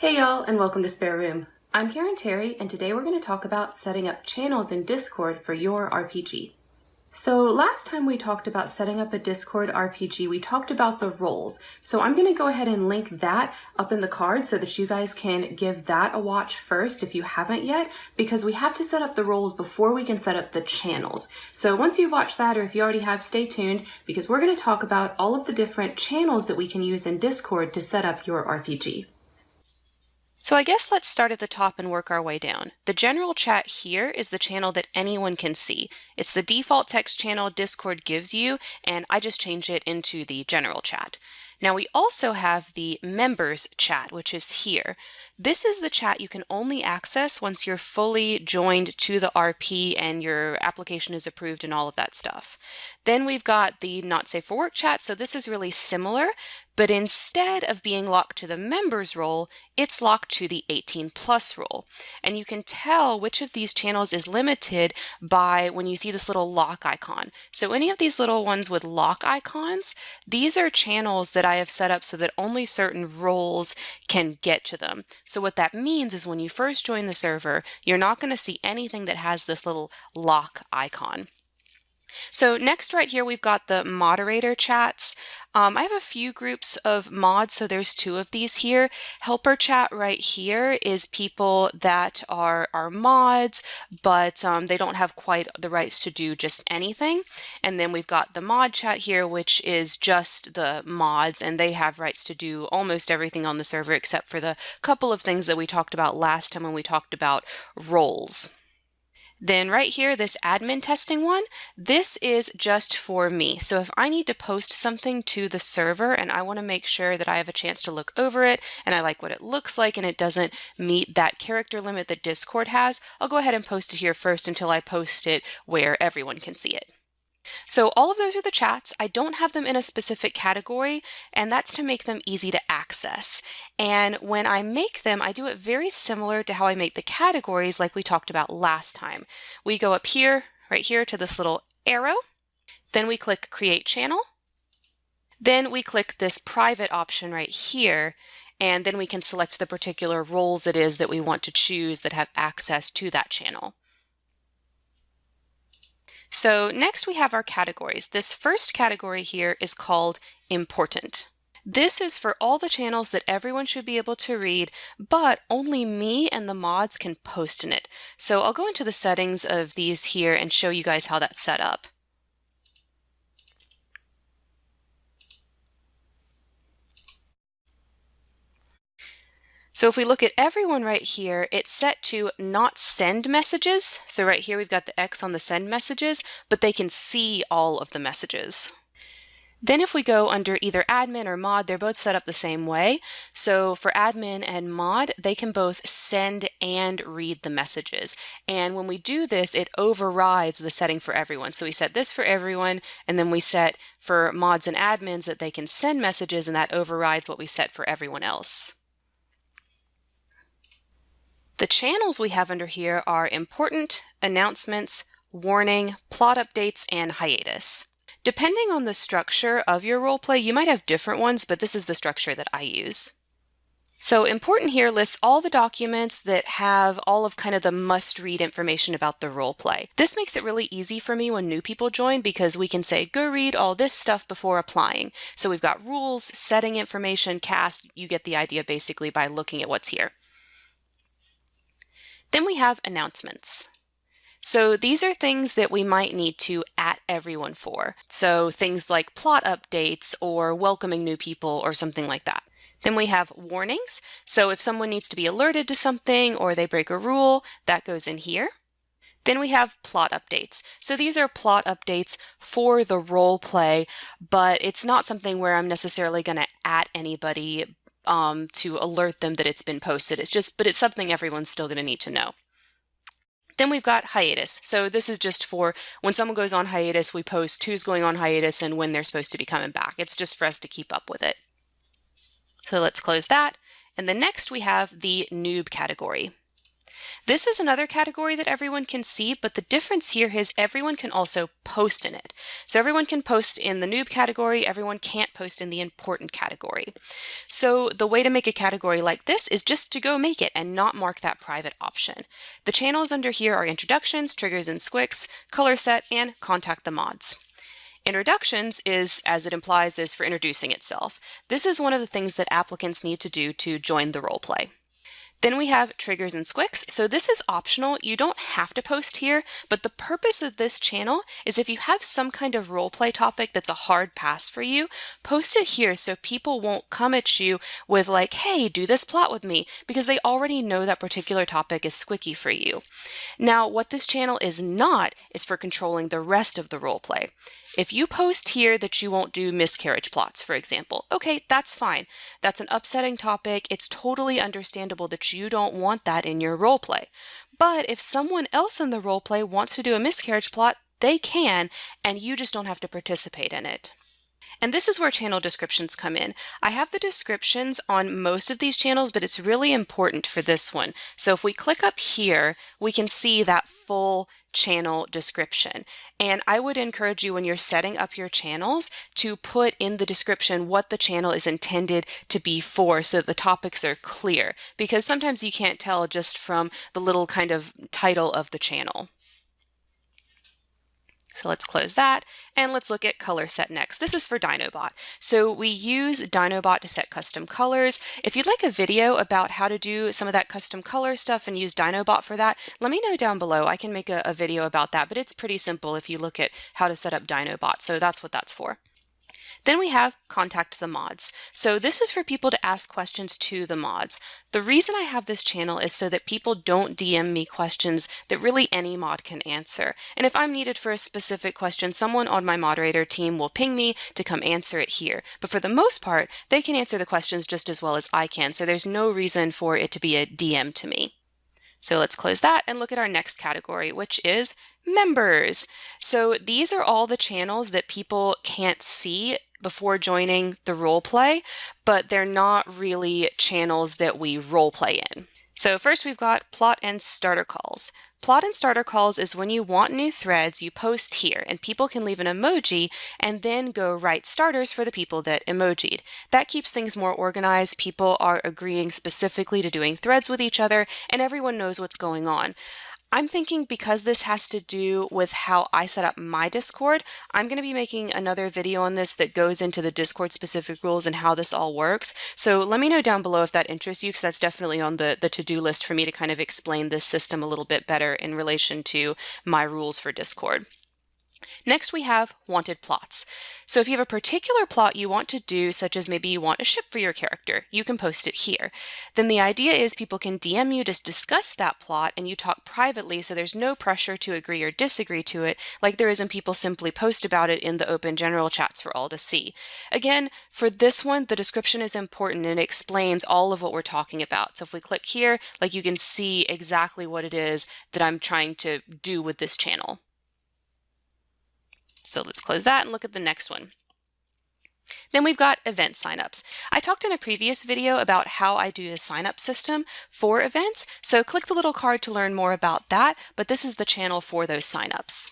Hey y'all and welcome to Spare Room. I'm Karen Terry and today we're going to talk about setting up channels in Discord for your RPG. So last time we talked about setting up a Discord RPG, we talked about the roles. So I'm going to go ahead and link that up in the card so that you guys can give that a watch first if you haven't yet, because we have to set up the roles before we can set up the channels. So once you've watched that, or if you already have, stay tuned, because we're going to talk about all of the different channels that we can use in Discord to set up your RPG. So I guess let's start at the top and work our way down. The general chat here is the channel that anyone can see. It's the default text channel Discord gives you, and I just changed it into the general chat. Now we also have the members chat, which is here. This is the chat you can only access once you're fully joined to the RP and your application is approved and all of that stuff. Then we've got the not safe for work chat. So this is really similar, but instead of being locked to the members role, it's locked to the 18 plus role. And you can tell which of these channels is limited by when you see this little lock icon. So any of these little ones with lock icons, these are channels that I have set up so that only certain roles can get to them. So what that means is when you first join the server, you're not going to see anything that has this little lock icon. So next right here, we've got the moderator chats. Um, I have a few groups of mods, so there's two of these here. Helper chat right here is people that are, are mods, but um, they don't have quite the rights to do just anything. And then we've got the mod chat here, which is just the mods, and they have rights to do almost everything on the server except for the couple of things that we talked about last time when we talked about roles. Then right here, this admin testing one, this is just for me. So if I need to post something to the server and I want to make sure that I have a chance to look over it and I like what it looks like and it doesn't meet that character limit that Discord has, I'll go ahead and post it here first until I post it where everyone can see it. So all of those are the chats. I don't have them in a specific category, and that's to make them easy to access. And when I make them, I do it very similar to how I make the categories like we talked about last time. We go up here, right here to this little arrow, then we click Create Channel, then we click this private option right here, and then we can select the particular roles it is that we want to choose that have access to that channel. So next we have our categories. This first category here is called important. This is for all the channels that everyone should be able to read, but only me and the mods can post in it. So I'll go into the settings of these here and show you guys how that's set up. So if we look at everyone right here, it's set to not send messages. So right here, we've got the X on the send messages, but they can see all of the messages. Then if we go under either admin or mod, they're both set up the same way. So for admin and mod, they can both send and read the messages. And when we do this, it overrides the setting for everyone. So we set this for everyone, and then we set for mods and admins that they can send messages, and that overrides what we set for everyone else. The channels we have under here are important, announcements, warning, plot updates, and hiatus. Depending on the structure of your roleplay, you might have different ones, but this is the structure that I use. So important here lists all the documents that have all of kind of the must-read information about the role play. This makes it really easy for me when new people join because we can say, go read all this stuff before applying. So we've got rules, setting information, cast, you get the idea basically by looking at what's here. Then we have announcements. So these are things that we might need to at everyone for. So things like plot updates or welcoming new people or something like that. Then we have warnings. So if someone needs to be alerted to something or they break a rule, that goes in here. Then we have plot updates. So these are plot updates for the role play, but it's not something where I'm necessarily going to at anybody um, to alert them that it's been posted. It's just, but it's something everyone's still going to need to know. Then we've got hiatus. So this is just for when someone goes on hiatus, we post who's going on hiatus and when they're supposed to be coming back. It's just for us to keep up with it. So let's close that. And then next we have the noob category. This is another category that everyone can see, but the difference here is everyone can also post in it. So everyone can post in the noob category, everyone can't post in the important category. So the way to make a category like this is just to go make it and not mark that private option. The channels under here are introductions, triggers and squicks, color set, and contact the mods. Introductions is, as it implies, is for introducing itself. This is one of the things that applicants need to do to join the roleplay. Then we have triggers and squicks. So this is optional. You don't have to post here, but the purpose of this channel is if you have some kind of roleplay topic that's a hard pass for you, post it here so people won't come at you with like, hey, do this plot with me, because they already know that particular topic is squicky for you. Now, what this channel is not is for controlling the rest of the roleplay. If you post here that you won't do miscarriage plots, for example, okay, that's fine. That's an upsetting topic. It's totally understandable that you don't want that in your role play. But if someone else in the role play wants to do a miscarriage plot, they can, and you just don't have to participate in it. And this is where channel descriptions come in. I have the descriptions on most of these channels, but it's really important for this one. So if we click up here, we can see that full channel description. And I would encourage you when you're setting up your channels to put in the description what the channel is intended to be for so that the topics are clear because sometimes you can't tell just from the little kind of title of the channel. So let's close that and let's look at color set next. This is for Dyno bot. So we use Dyno bot to set custom colors. If you'd like a video about how to do some of that custom color stuff and use Dyno bot for that, let me know down below. I can make a, a video about that, but it's pretty simple if you look at how to set up Dyno bot. So that's what that's for. Then we have contact the mods. So this is for people to ask questions to the mods. The reason I have this channel is so that people don't DM me questions that really any mod can answer. And if I'm needed for a specific question, someone on my moderator team will ping me to come answer it here. But for the most part, they can answer the questions just as well as I can. So there's no reason for it to be a DM to me. So let's close that and look at our next category, which is members. So these are all the channels that people can't see before joining the role play, but they're not really channels that we role play in. So first we've got plot and starter calls. Plot and starter calls is when you want new threads, you post here and people can leave an emoji and then go write starters for the people that emojied. That keeps things more organized. People are agreeing specifically to doing threads with each other and everyone knows what's going on. I'm thinking because this has to do with how I set up my Discord, I'm going to be making another video on this that goes into the Discord specific rules and how this all works. So let me know down below if that interests you because that's definitely on the, the to-do list for me to kind of explain this system a little bit better in relation to my rules for Discord. Next, we have wanted plots. So if you have a particular plot you want to do, such as maybe you want a ship for your character, you can post it here. Then the idea is people can DM you to discuss that plot and you talk privately so there's no pressure to agree or disagree to it like there is when people simply post about it in the open general chats for all to see. Again, for this one, the description is important and it explains all of what we're talking about. So if we click here, like you can see exactly what it is that I'm trying to do with this channel. So let's close that and look at the next one. Then we've got event signups. I talked in a previous video about how I do a signup system for events, so click the little card to learn more about that, but this is the channel for those signups.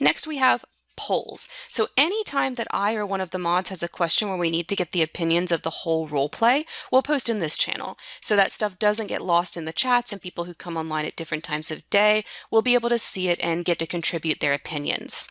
Next we have polls. So anytime that I or one of the mods has a question where we need to get the opinions of the whole role play, we'll post in this channel. So that stuff doesn't get lost in the chats and people who come online at different times of day will be able to see it and get to contribute their opinions.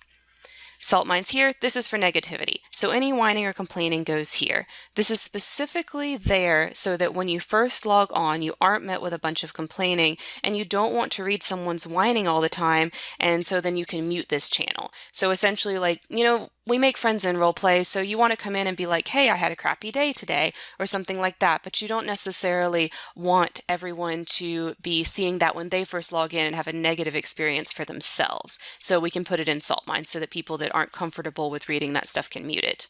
Salt mines here, this is for negativity. So any whining or complaining goes here. This is specifically there so that when you first log on, you aren't met with a bunch of complaining and you don't want to read someone's whining all the time. And so then you can mute this channel. So essentially like, you know, we make friends in role play, so you want to come in and be like, hey, I had a crappy day today, or something like that. But you don't necessarily want everyone to be seeing that when they first log in and have a negative experience for themselves. So we can put it in salt mines so that people that aren't comfortable with reading that stuff can mute it.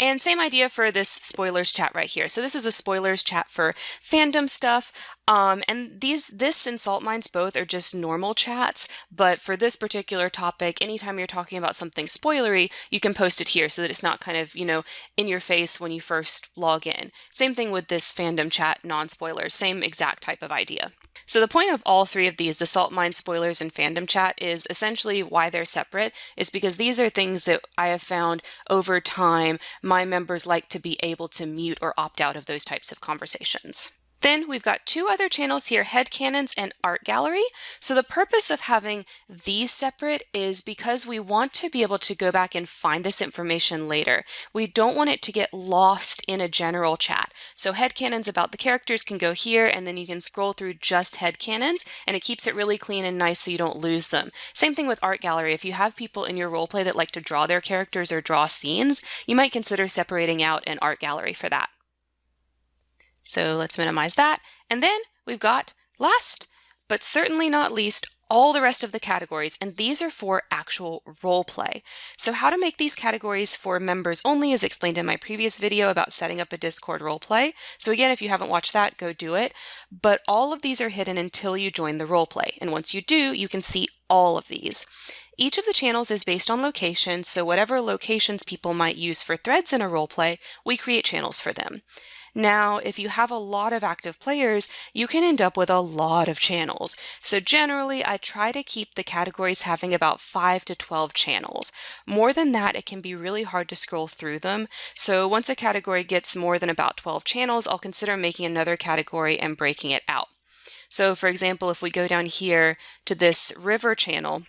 And same idea for this spoilers chat right here. So this is a spoilers chat for fandom stuff. Um, and these, this and Salt Mines both are just normal chats, but for this particular topic, anytime you're talking about something spoilery, you can post it here so that it's not kind of, you know, in your face when you first log in. Same thing with this fandom chat, non-spoilers, same exact type of idea. So the point of all three of these, the Salt Mine spoilers and fandom chat, is essentially why they're separate, is because these are things that I have found over time my members like to be able to mute or opt out of those types of conversations. Then we've got two other channels here, head Headcanons and Art Gallery. So the purpose of having these separate is because we want to be able to go back and find this information later. We don't want it to get lost in a general chat. So head headcanons about the characters can go here and then you can scroll through just head headcanons and it keeps it really clean and nice so you don't lose them. Same thing with Art Gallery. If you have people in your roleplay that like to draw their characters or draw scenes, you might consider separating out an Art Gallery for that. So let's minimize that. And then we've got last, but certainly not least, all the rest of the categories, and these are for actual role play. So how to make these categories for members only is explained in my previous video about setting up a Discord role play. So again, if you haven't watched that, go do it. But all of these are hidden until you join the role play. And once you do, you can see all of these. Each of the channels is based on location, so whatever locations people might use for threads in a role play, we create channels for them. Now, if you have a lot of active players, you can end up with a lot of channels. So generally, I try to keep the categories having about 5 to 12 channels. More than that, it can be really hard to scroll through them. So once a category gets more than about 12 channels, I'll consider making another category and breaking it out. So for example, if we go down here to this river channel,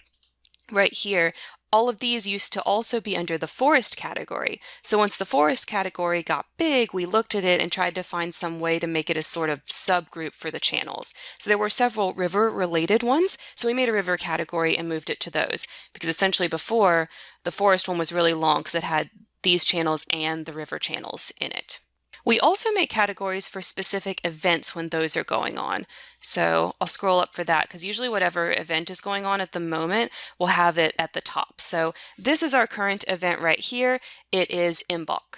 right here, all of these used to also be under the forest category. So once the forest category got big, we looked at it and tried to find some way to make it a sort of subgroup for the channels. So there were several river related ones. So we made a river category and moved it to those because essentially before the forest one was really long because it had these channels and the river channels in it. We also make categories for specific events when those are going on. So I'll scroll up for that because usually whatever event is going on at the moment, we'll have it at the top. So this is our current event right here. It is Imbolc.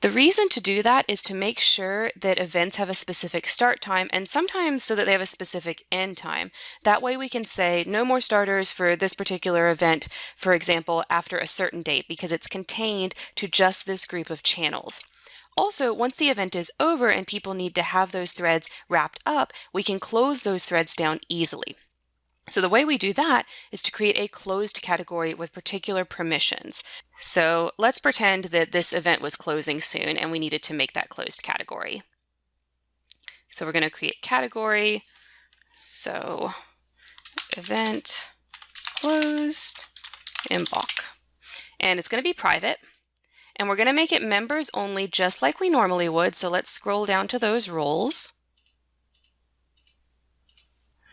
The reason to do that is to make sure that events have a specific start time and sometimes so that they have a specific end time. That way we can say no more starters for this particular event, for example, after a certain date because it's contained to just this group of channels. Also, once the event is over and people need to have those threads wrapped up, we can close those threads down easily. So the way we do that is to create a closed category with particular permissions. So let's pretend that this event was closing soon and we needed to make that closed category. So we're going to create category. So event closed Imbolc. And it's going to be private. And we're going to make it members only just like we normally would. So let's scroll down to those roles.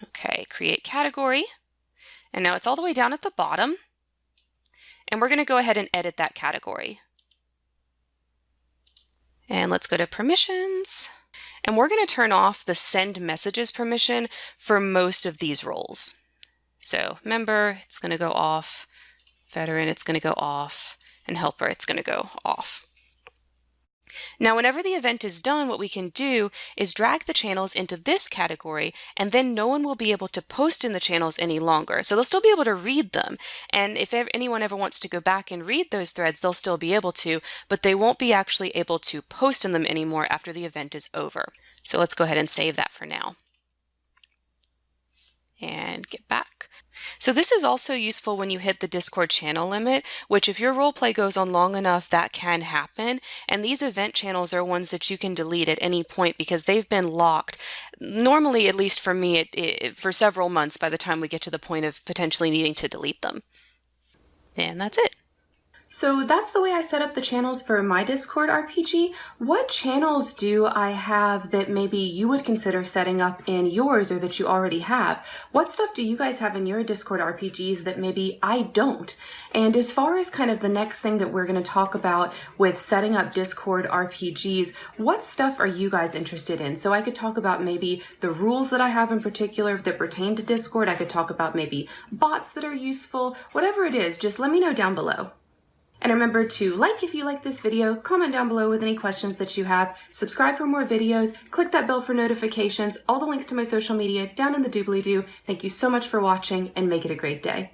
Okay, create category. And now it's all the way down at the bottom. And we're going to go ahead and edit that category. And let's go to permissions. And we're going to turn off the send messages permission for most of these roles. So member, it's going to go off. Veteran, it's going to go off and helper, it's going to go off. Now, whenever the event is done, what we can do is drag the channels into this category, and then no one will be able to post in the channels any longer. So they'll still be able to read them. And if anyone ever wants to go back and read those threads, they'll still be able to, but they won't be actually able to post in them anymore after the event is over. So let's go ahead and save that for now. And get back. So this is also useful when you hit the Discord channel limit, which if your roleplay goes on long enough, that can happen. And these event channels are ones that you can delete at any point because they've been locked. Normally, at least for me, it, it, for several months by the time we get to the point of potentially needing to delete them. And that's it. So that's the way I set up the channels for my Discord RPG. What channels do I have that maybe you would consider setting up in yours or that you already have? What stuff do you guys have in your Discord RPGs that maybe I don't? And as far as kind of the next thing that we're going to talk about with setting up Discord RPGs, what stuff are you guys interested in? So I could talk about maybe the rules that I have in particular that pertain to Discord. I could talk about maybe bots that are useful, whatever it is, just let me know down below. And remember to like if you like this video, comment down below with any questions that you have, subscribe for more videos, click that bell for notifications, all the links to my social media down in the doobly-doo. Thank you so much for watching and make it a great day.